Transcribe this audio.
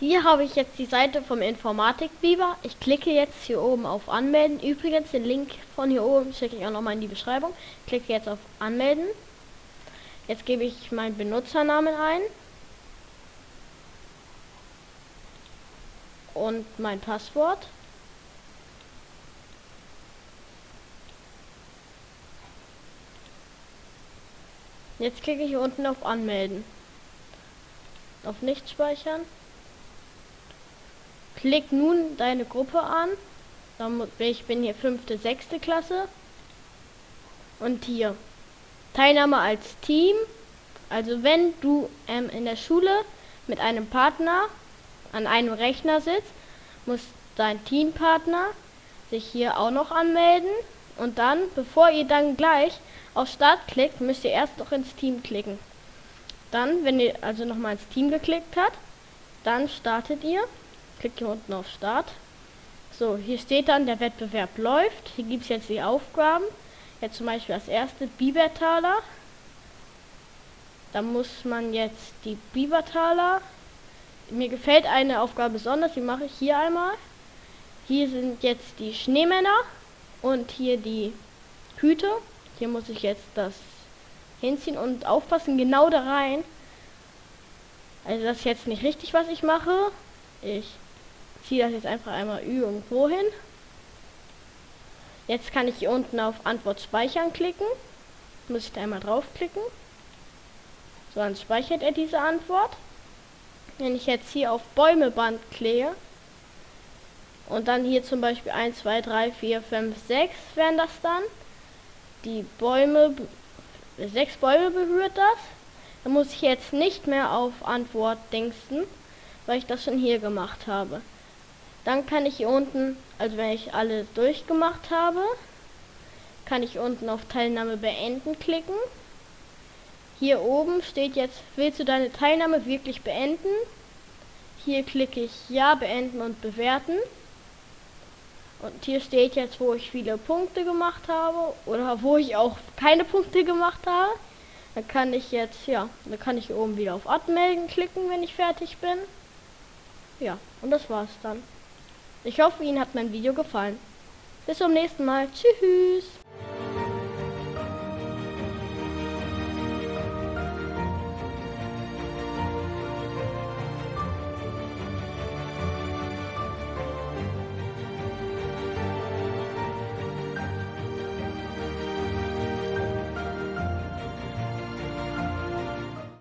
Hier habe ich jetzt die Seite vom Informatik Biber. Ich klicke jetzt hier oben auf Anmelden. Übrigens den Link von hier oben schicke ich auch nochmal in die Beschreibung. Klicke jetzt auf Anmelden. Jetzt gebe ich meinen Benutzernamen ein. Und mein Passwort. Jetzt klicke ich unten auf Anmelden. Auf Nicht speichern. Klick nun deine Gruppe an. Ich bin hier fünfte, sechste Klasse. Und hier Teilnahme als Team. Also wenn du ähm, in der Schule mit einem Partner an einem Rechner sitzt, muss dein Teampartner sich hier auch noch anmelden. Und dann, bevor ihr dann gleich auf Start klickt, müsst ihr erst noch ins Team klicken. Dann, wenn ihr also nochmal ins Team geklickt habt, dann startet ihr. Klickt hier unten auf Start. So, hier steht dann, der Wettbewerb läuft. Hier gibt es jetzt die Aufgaben. Jetzt zum Beispiel als erste Bibertaler. Da muss man jetzt die Bibertaler. Mir gefällt eine Aufgabe besonders, die mache ich hier einmal. Hier sind jetzt die Schneemänner und hier die Hüte. Hier muss ich jetzt das hinziehen und aufpassen, genau da rein. Also das ist jetzt nicht richtig, was ich mache. Ich ziehe das jetzt einfach einmal irgendwo hin. Jetzt kann ich hier unten auf Antwort speichern klicken. Muss ich da einmal draufklicken. So, dann speichert er diese Antwort. Wenn ich jetzt hier auf Bäumeband klicke und dann hier zum Beispiel 1, 2, 3, 4, 5, 6 wären das dann. Die Bäume, sechs Bäume berührt das. Dann muss ich jetzt nicht mehr auf Antwort dingsten, weil ich das schon hier gemacht habe. Dann kann ich hier unten, also wenn ich alles durchgemacht habe, kann ich unten auf Teilnahme beenden klicken. Hier oben steht jetzt, willst du deine Teilnahme wirklich beenden? Hier klicke ich Ja, beenden und bewerten. Und hier steht jetzt, wo ich viele Punkte gemacht habe oder wo ich auch keine Punkte gemacht habe. Dann kann ich jetzt, ja, dann kann ich oben wieder auf Anmelden klicken, wenn ich fertig bin. Ja, und das war's dann. Ich hoffe, Ihnen hat mein Video gefallen. Bis zum nächsten Mal. Tschüss.